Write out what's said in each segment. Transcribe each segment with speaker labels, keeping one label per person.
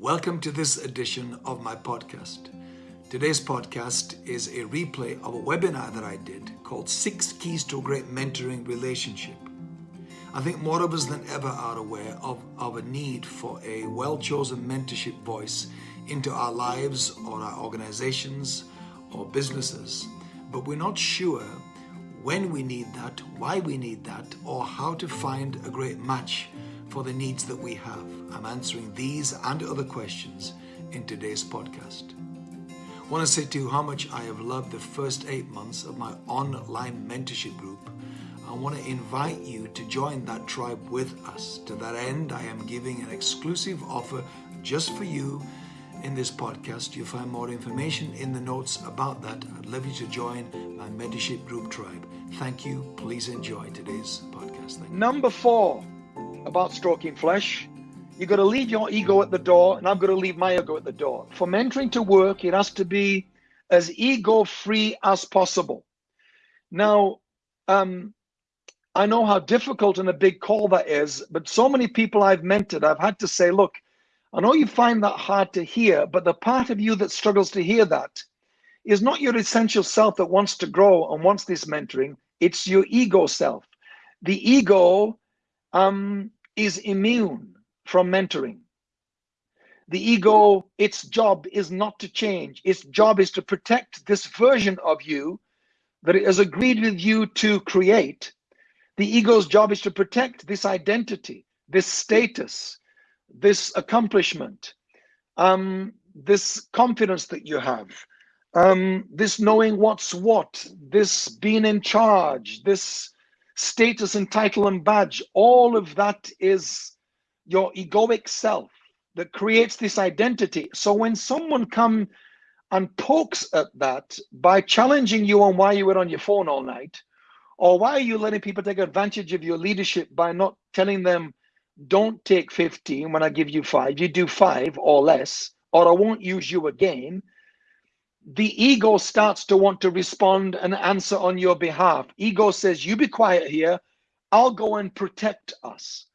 Speaker 1: Welcome to this edition of my podcast. Today's podcast is a replay of a webinar that I did called Six Keys to a Great Mentoring Relationship. I think more of us than ever are aware of, of a need for a well chosen mentorship voice into our lives or our organizations or businesses, but we're not sure when we need that, why we need that, or how to find a great match for the needs that we have. I'm answering these and other questions in today's podcast. I want to say to you how much I have loved the first eight months of my online mentorship group. I want to invite you to join that tribe with us. To that end, I am giving an exclusive offer just for you in this podcast. You'll find more information in the notes about that. I'd love you to join my mentorship group tribe. Thank you. Please enjoy today's podcast.
Speaker 2: Number four about stroking flesh. You've got to leave your ego at the door, and I've got to leave my ego at the door. For mentoring to work, it has to be as ego free as possible. Now, um, I know how difficult and a big call that is, but so many people I've mentored, I've had to say, look, I know you find that hard to hear, but the part of you that struggles to hear that is not your essential self that wants to grow and wants this mentoring. It's your ego self. The ego um, is immune from mentoring. The ego, its job is not to change. Its job is to protect this version of you that it has agreed with you to create. The ego's job is to protect this identity, this status, this accomplishment, um, this confidence that you have, um, this knowing what's what, this being in charge, this status and title and badge, all of that is your egoic self that creates this identity. So when someone come and pokes at that by challenging you on why you were on your phone all night, or why are you letting people take advantage of your leadership by not telling them, don't take 15 when I give you five, you do five or less, or I won't use you again the ego starts to want to respond and answer on your behalf. Ego says, You be quiet here. I'll go and protect us.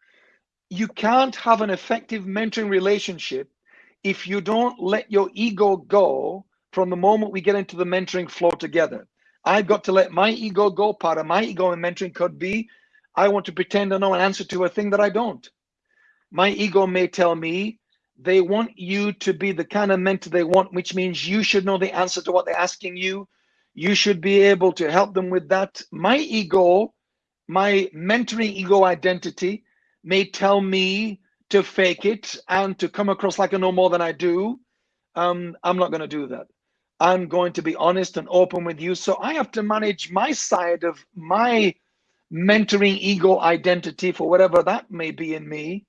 Speaker 2: You can't have an effective mentoring relationship if you don't let your ego go from the moment we get into the mentoring flow together. I've got to let my ego go. Part of my ego in mentoring could be I want to pretend I know an answer to a thing that I don't. My ego may tell me, they want you to be the kind of mentor they want, which means you should know the answer to what they're asking you. You should be able to help them with that. My ego, my mentoring ego identity may tell me to fake it and to come across like I know more than I do. Um, I'm not going to do that. I'm going to be honest and open with you. So I have to manage my side of my mentoring ego identity for whatever that may be in me.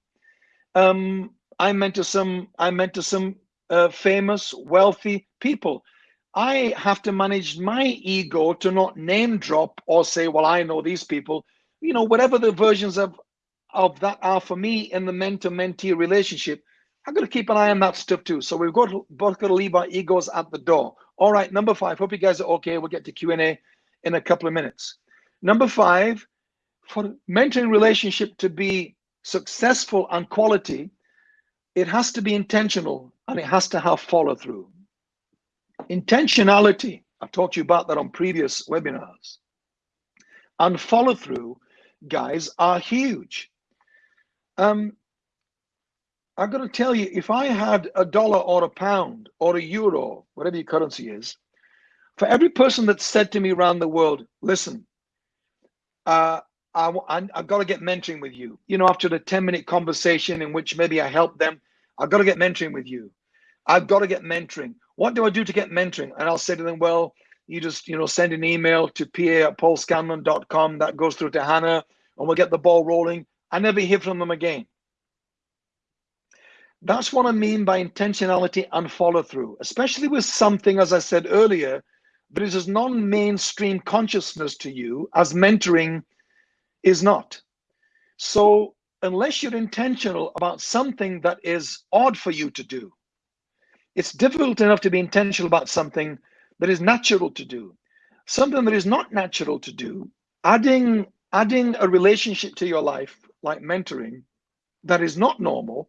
Speaker 2: Um, I mentor some I mentor some uh, famous, wealthy people. I have to manage my ego to not name drop or say, "Well, I know these people." You know, whatever the versions of of that are for me in the mentor-mentee relationship, I've got to keep an eye on that stuff too. So we've got both got to leave our egos at the door. All right, number five. Hope you guys are okay. We'll get to Q and A in a couple of minutes. Number five, for mentoring relationship to be successful and quality, it has to be intentional and it has to have follow through. Intentionality, I've talked to you about that on previous webinars, and follow through, guys, are huge. Um, I've got to tell you, if I had a dollar or a pound or a euro, whatever your currency is, for every person that said to me around the world, listen, uh, I, I, I've got to get mentoring with you. You know, after the 10 minute conversation in which maybe I helped them, I've got to get mentoring with you. I've got to get mentoring. What do I do to get mentoring? And I'll say to them, well, you just, you know, send an email to pa at paulscanlon.com. That goes through to Hannah and we'll get the ball rolling. I never hear from them again. That's what I mean by intentionality and follow through, especially with something, as I said earlier, that is as non mainstream consciousness to you as mentoring is not. So unless you're intentional about something that is odd for you to do, it's difficult enough to be intentional about something that is natural to do. Something that is not natural to do, adding adding a relationship to your life like mentoring that is not normal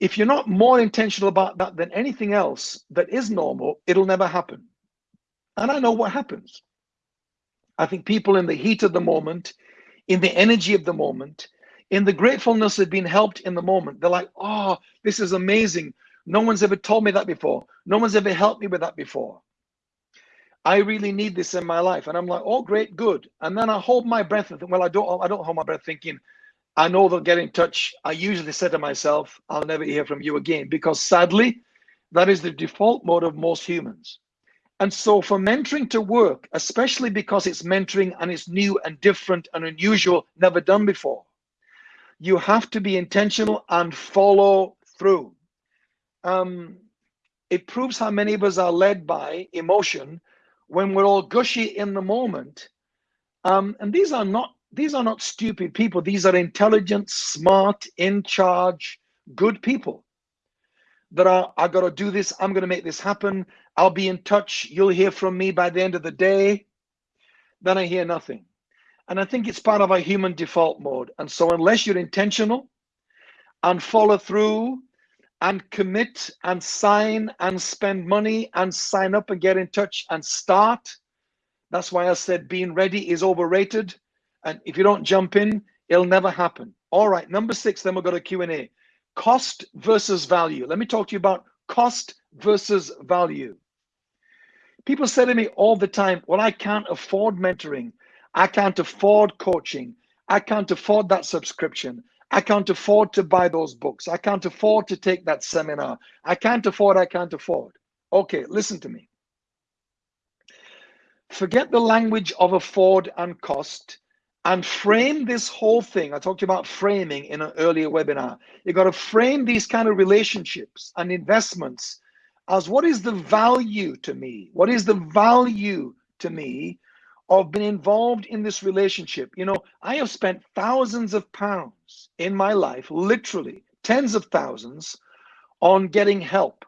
Speaker 2: If you're not more intentional about that than anything else that is normal, it'll never happen. And I know what happens. I think people in the heat of the moment, in the energy of the moment, in the gratefulness of being helped in the moment, they're like, oh, this is amazing. No one's ever told me that before. No one's ever helped me with that before. I really need this in my life. And I'm like, oh, great, good. And then I hold my breath and think, well, I don't, I don't hold my breath thinking, I know they'll get in touch. I usually say to myself, I'll never hear from you again, because sadly, that is the default mode of most humans. And so for mentoring to work, especially because it's mentoring and it's new and different and unusual, never done before, you have to be intentional and follow through. Um, it proves how many of us are led by emotion when we're all gushy in the moment. Um, and these are not these are not stupid people. These are intelligent, smart, in charge, good people that are, I got to do this. I'm going to make this happen. I'll be in touch. You'll hear from me by the end of the day. Then I hear nothing. And I think it's part of our human default mode. And so, unless you're intentional and follow through and commit and sign and spend money and sign up and get in touch and start, that's why I said being ready is overrated. And if you don't jump in, it'll never happen. All right, number six, then we'll go to Q&A. Cost versus value. Let me talk to you about cost versus value. People say to me all the time, well, I can't afford mentoring. I can't afford coaching. I can't afford that subscription. I can't afford to buy those books. I can't afford to take that seminar. I can't afford, I can't afford. Okay, listen to me. Forget the language of afford and cost and frame this whole thing. I talked about framing in an earlier webinar. You got to frame these kind of relationships and investments as what is the value to me? What is the value to me of been involved in this relationship? You know, I have spent thousands of pounds in my life, literally tens of thousands, on getting help,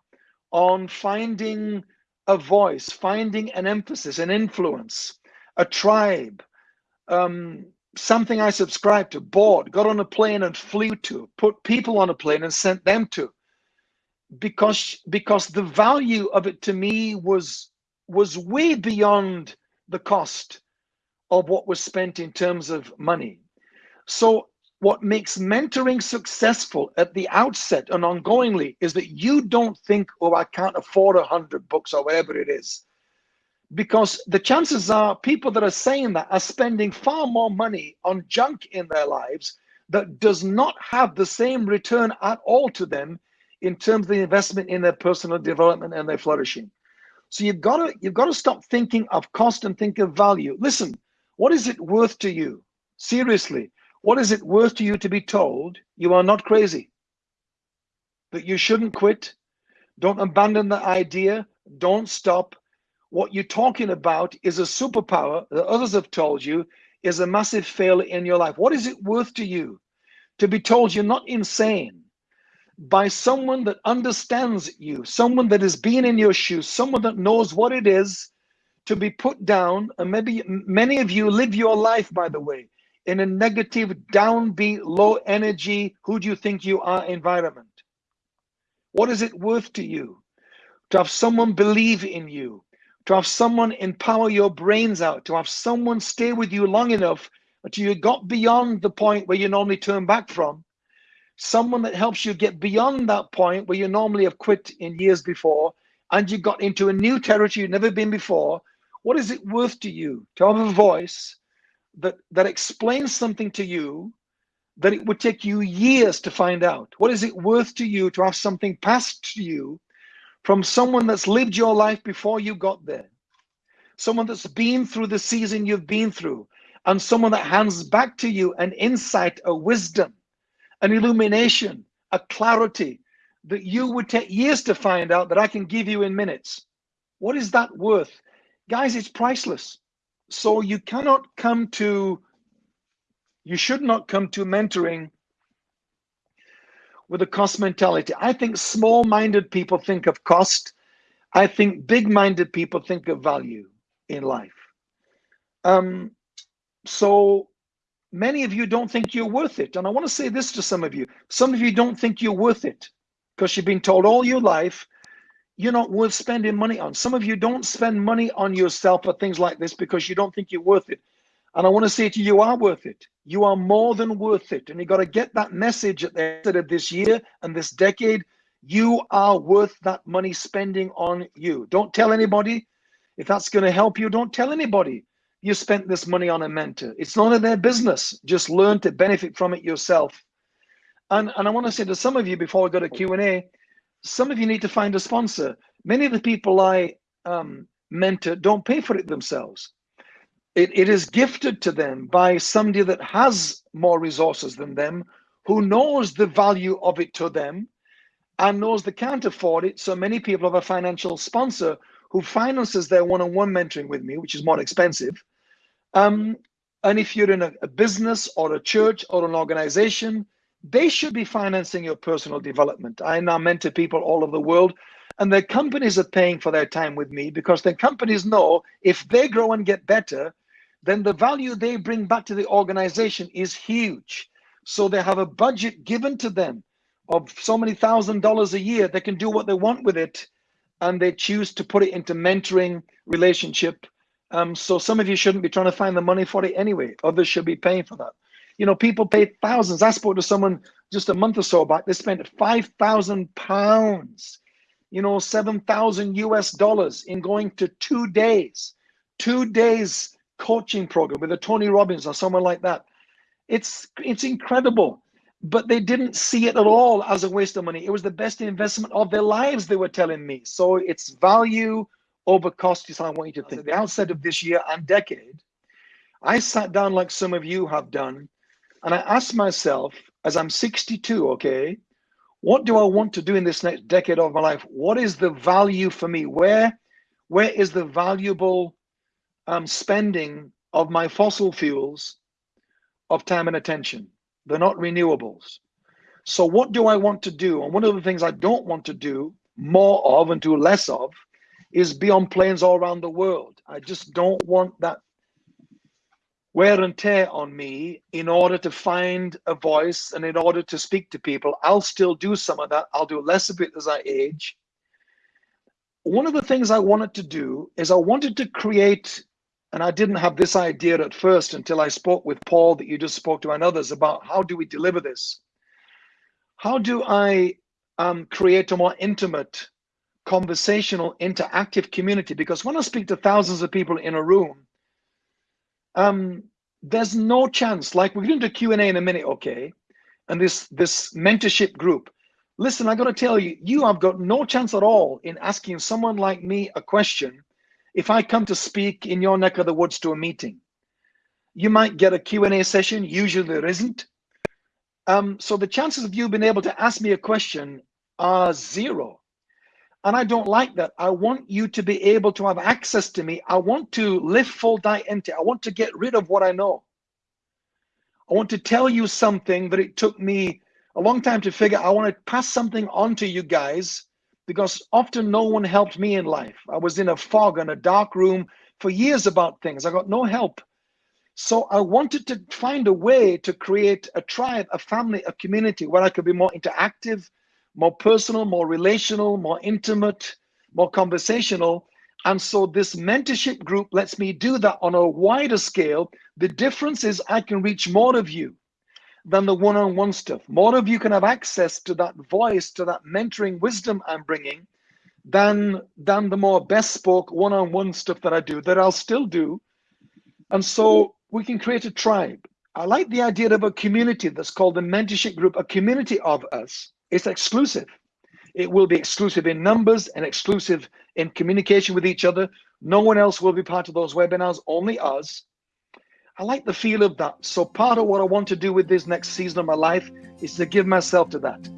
Speaker 2: on finding a voice, finding an emphasis, an influence, a tribe, um, something I subscribed to, bought, got on a plane and flew to, put people on a plane and sent them to, because because the value of it to me was was way beyond the cost of what was spent in terms of money. So what makes mentoring successful at the outset and ongoingly is that you don't think, oh, I can't afford a hundred books or whatever it is because the chances are people that are saying that are spending far more money on junk in their lives that does not have the same return at all to them in terms of the investment in their personal development and their flourishing. So you've got to you've got to stop thinking of cost and think of value. Listen, what is it worth to you? Seriously, what is it worth to you to be told you are not crazy? That you shouldn't quit? Don't abandon the idea. Don't stop what you're talking about is a superpower that others have told you is a massive failure in your life. What is it worth to you to be told you're not insane by someone that understands you, someone that has been in your shoes, someone that knows what it is to be put down? And maybe many of you live your life, by the way, in a negative, downbeat, low energy, who do you think you are environment. What is it worth to you to have someone believe in you, to have someone empower your brains out, to have someone stay with you long enough until you got beyond the point where you normally turn back from, someone that helps you get beyond that point where you normally have quit in years before, and you got into a new territory you've never been before. What is it worth to you to have a voice that, that explains something to you that it would take you years to find out? What is it worth to you to have something passed to you from someone that's lived your life before you got there, someone that's been through the season you've been through, and someone that hands back to you an insight, a wisdom, an illumination, a clarity that you would take years to find out that I can give you in minutes. What is that worth? Guys, it's priceless. So you cannot come to, you should not come to mentoring with a cost mentality. I think small minded people think of cost. I think big minded people think of value in life. Um, so many of you don't think you're worth it. And I want to say this to some of you some of you don't think you're worth it. because you've been told all your life you're not worth spending money on. Some of you don't spend money on yourself for things like this because you don't think you're worth it. And I want to say to you, you are worth it. You are more than worth it. And you got to get that message at the end of this year and this decade. You are worth that money spending on you. Don't tell anybody. If that's going to help you, don't tell anybody you spent this money on a mentor. It's none of their business. Just learn to benefit from it yourself. And, and I want to say to some of you before we go to Q&A, some of you need to find a sponsor. Many of the people I um, mentor don't pay for it themselves. It, it is gifted to them by somebody that has more resources than them, who knows the value of it to them and knows they can't afford it. So many people have a financial sponsor who finances their one-on-one mentoring with me, which is more expensive. Um, and if you're in a, a business or a church or an organization, they should be financing your personal development. I now mentor people all over the world, and their companies are paying for their time with me because their companies know if they grow and get better, then the value they bring back to the organization is huge. So they have a budget given to them of so many thousand dollars a year. They can do what they want with it, and they choose to put it into mentoring relationship. Um, so some of you shouldn't be trying to find the money for it anyway. Others should be paying for that. You know, people pay thousands. I spoke to someone just a month or so back. They spent five thousand pounds, you know, seven thousand US dollars in going to two days, two days coaching program with a Tony Robbins or someone like that. It's it's incredible. But they didn't see it at all as a waste of money. It was the best investment of their lives, they were telling me. So it's value over cost is how I want you to think. At the outset of this year and decade, I sat down like some of you have done and I asked myself, as I'm 62, okay, what do I want to do in this next decade of my life? What is the value for me? Where, where is the valuable um, spending of my fossil fuels of time and attention? They're not renewables. So what do I want to do? And one of the things I don't want to do more of and do less of is be on planes all around the world. I just don't want that wear and tear on me in order to find a voice and in order to speak to people. I'll still do some of that. I'll do less of it as I age. One of the things I wanted to do is I wanted to create, and I didn't have this idea at first until I spoke with Paul that you just spoke to and others about how do we deliver this? How do I um, create a more intimate, conversational, interactive community? Because when I speak to thousands of people in a room, um, there's no chance. Like we're going to Q and A in a minute, okay? And this this mentorship group. Listen, I got to tell you, you have got no chance at all in asking someone like me a question if I come to speak in your neck of the woods to a meeting. You might get a Q&A session, usually there isn't. Um, so the chances of you being able to ask me a question are zero. And I don't like that. I want you to be able to have access to me. I want to live full die empty. I want to get rid of what I know. I want to tell you something that it took me a long time to figure. I want to pass something on to you guys because often no one helped me in life. I was in a fog in a dark room for years about things. I got no help. So I wanted to find a way to create a tribe, a family, a community where I could be more interactive, more personal, more relational, more intimate, more conversational. And so this mentorship group lets me do that on a wider scale. The difference is I can reach more of you than the one-on-one stuff. More of you can have access to that voice, to that mentoring wisdom I'm bringing than, than the more bespoke one-on-one stuff that I do, that I'll still do. And so we can create a tribe. I like the idea of a community that's called the mentorship group, a community of us it's exclusive. It will be exclusive in numbers and exclusive in communication with each other. No one else will be part of those webinars, only us. I like the feel of that. So part of what I want to do with this next season of my life is to give myself to that.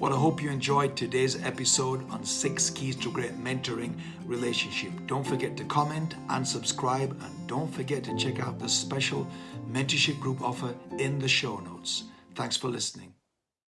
Speaker 1: Well, I hope you enjoyed today's episode on six keys to great mentoring relationship. Don't forget to comment and subscribe and don't forget to check out the special mentorship group offer in the show notes. Thanks for listening.